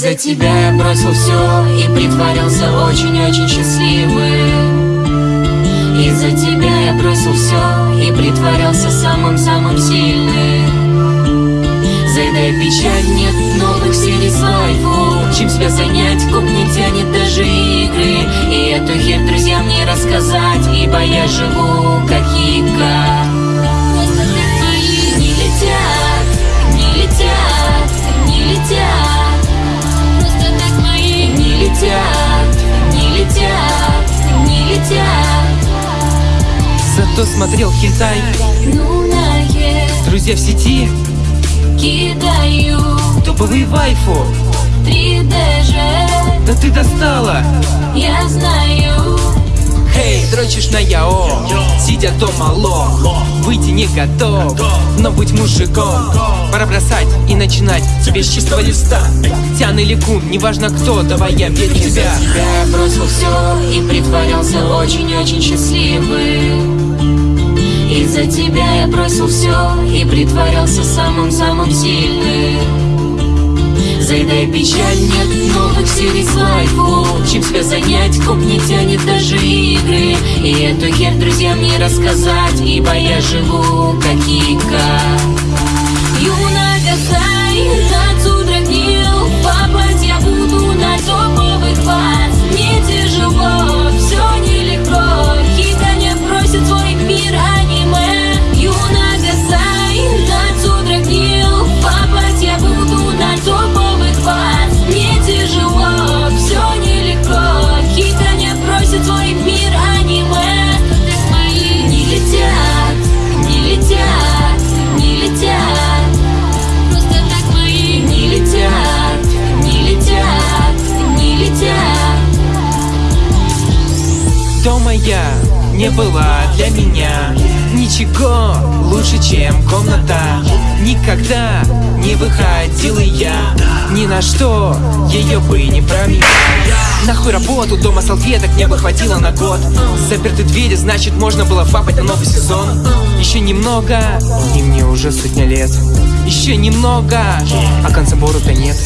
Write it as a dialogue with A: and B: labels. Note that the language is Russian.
A: Из-за тебя я бросил все и притворялся очень-очень счастливым. Из-за тебя я бросил все и притворялся самым-самым сильным. Заедай печаль, нет новых серий с лайфу Чем себя занять, коп не тянет даже игры. И эту хер друзьям не рассказать, ибо я живу как Ика
B: Зато смотрел
A: наезд
B: Друзья в сети.
A: Кидаю
B: Топовый вайфу
A: 3D же
B: Да ты достала.
A: Я знаю
B: Эй, дрочишь на яо. Сидя дома лох Выйти не готов. Но быть мужиком. Пора бросать и начинать Тебе с чистого листа. Тян или кун, неважно кто Давай я верю тебя.
A: Я бросил все и притворялся очень-очень счастливым Из-за тебя я бросил все и притворялся самым-самым сильным. Заедай печаль, нет новых серий с лайфу Чем себя занять, коп не тянет даже игры. И эту хер друзьям не рассказать Ибо я живу как Ика. Юна Гасай, не
B: была для меня Ничего лучше, чем комната. Никогда не выходила я Ни на что ее бы не променял Нахуй работу, дома салфеток мне бы хватило на год. Заперты двери, значит можно было фапать на новый сезон. Еще немного, и мне уже сотня лет. Еще немного, а конца бору-то нет